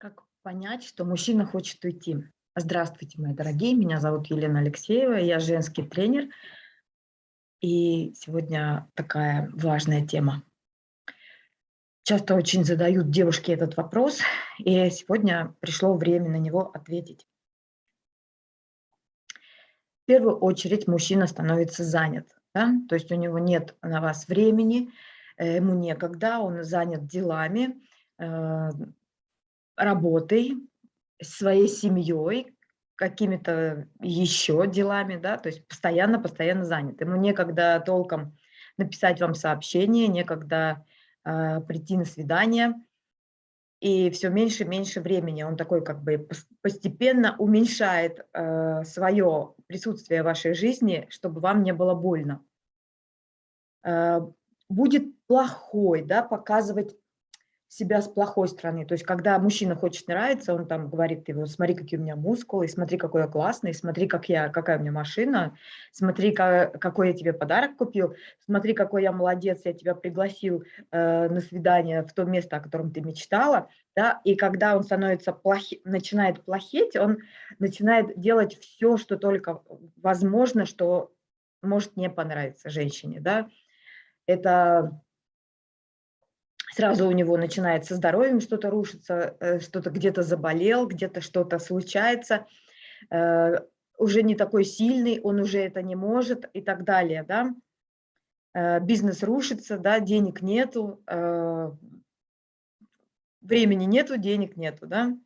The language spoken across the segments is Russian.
Как понять, что мужчина хочет уйти? Здравствуйте, мои дорогие, меня зовут Елена Алексеева, я женский тренер. И сегодня такая важная тема. Часто очень задают девушки этот вопрос, и сегодня пришло время на него ответить. В первую очередь мужчина становится занят, да? то есть у него нет на вас времени, э, ему некогда, он занят делами, э, работой, своей семьей, какими-то еще делами, да, то есть постоянно-постоянно занят. Ему некогда толком написать вам сообщение, некогда э, прийти на свидание, и все меньше и меньше времени. Он такой как бы постепенно уменьшает э, свое присутствие в вашей жизни, чтобы вам не было больно. Э, будет плохой, да, показывать себя с плохой стороны. То есть, когда мужчина хочет нравиться, он там говорит, его, смотри, какие у меня мускулы, смотри, какой я классный, смотри, как я, какая у меня машина, смотри, как, какой я тебе подарок купил, смотри, какой я молодец, я тебя пригласил э, на свидание в то место, о котором ты мечтала. Да? И когда он становится плохи, начинает плохеть, он начинает делать все, что только возможно, что может не понравиться женщине. Да? Это сразу у него начинает со здоровьем что-то рушиться, э, что-то где-то заболел, где-то что-то случается, э, уже не такой сильный, он уже это не может и так далее, да. Э, бизнес рушится, да, денег нету, времени нету, денег нету, да.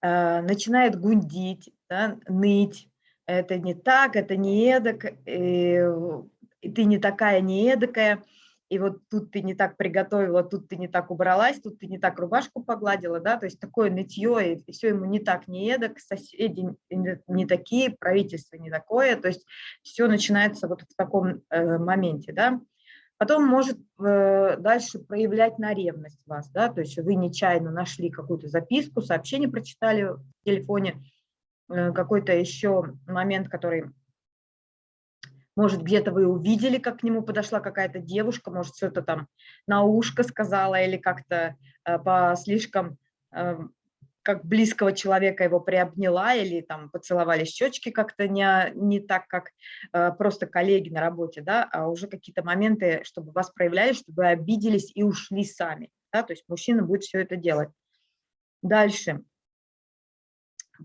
Начинает гундить, да, ныть, это не так, это не эдак, и ты не такая, не эдакая и вот тут ты не так приготовила, тут ты не так убралась, тут ты не так рубашку погладила, да, то есть такое нытье, и все ему не так, не эдак, соседи не такие, правительство не такое, то есть все начинается вот в таком э, моменте, да. Потом может э, дальше проявлять на ревность вас, да, то есть вы нечаянно нашли какую-то записку, сообщение прочитали в телефоне, э, какой-то еще момент, который может, где-то вы увидели, как к нему подошла какая-то девушка, может, что-то там на ушко сказала или как-то э, по слишком, э, как близкого человека его приобняла или там поцеловали щечки как-то не, не так, как э, просто коллеги на работе, да, а уже какие-то моменты, чтобы вас проявляли, чтобы вы обиделись и ушли сами. Да, то есть мужчина будет все это делать. Дальше.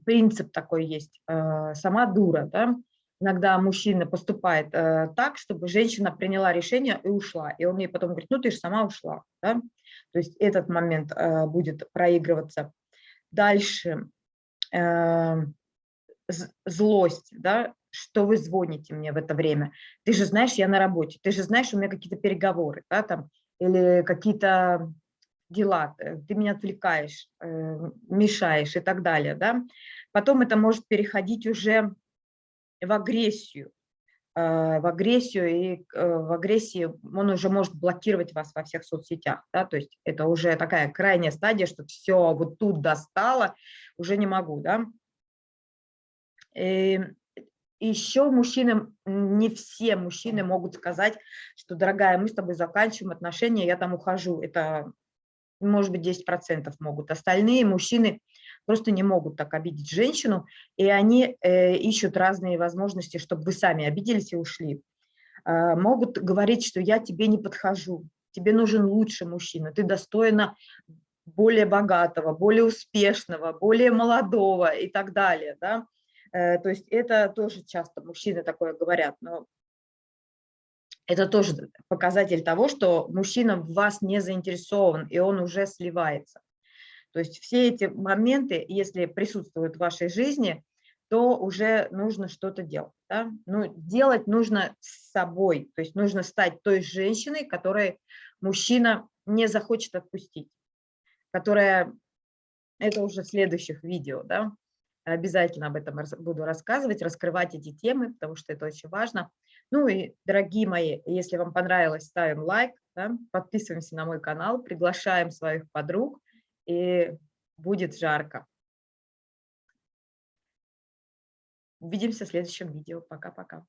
Принцип такой есть. Э, сама дура, да, иногда мужчина поступает э, так, чтобы женщина приняла решение и ушла. И он ей потом говорит, ну ты же сама ушла. Да? То есть этот момент э, будет проигрываться. Дальше э, злость, да? что вы звоните мне в это время. Ты же знаешь, я на работе, ты же знаешь, у меня какие-то переговоры, да, там, или какие-то дела, э, ты меня отвлекаешь, э, мешаешь и так далее. Да? Потом это может переходить уже в агрессию, э, в агрессию, и э, в агрессии он уже может блокировать вас во всех соцсетях, да, то есть это уже такая крайняя стадия, что все, вот тут достало, уже не могу, да. И еще мужчинам, не все мужчины могут сказать, что, дорогая, мы с тобой заканчиваем отношения, я там ухожу, это может быть 10% могут, остальные мужчины просто не могут так обидеть женщину, и они э, ищут разные возможности, чтобы вы сами обиделись и ушли. Э, могут говорить, что я тебе не подхожу, тебе нужен лучший мужчина, ты достойна более богатого, более успешного, более молодого и так далее. Да? Э, то есть это тоже часто мужчины такое говорят, но это тоже показатель того, что мужчина в вас не заинтересован, и он уже сливается. То есть все эти моменты, если присутствуют в вашей жизни, то уже нужно что-то делать. Да? Ну, делать нужно с собой, то есть нужно стать той женщиной, которой мужчина не захочет отпустить, которая, это уже в следующих видео, да? обязательно об этом буду рассказывать, раскрывать эти темы, потому что это очень важно. Ну и, дорогие мои, если вам понравилось, ставим лайк, да? подписываемся на мой канал, приглашаем своих подруг, и будет жарко. Увидимся в следующем видео. Пока-пока.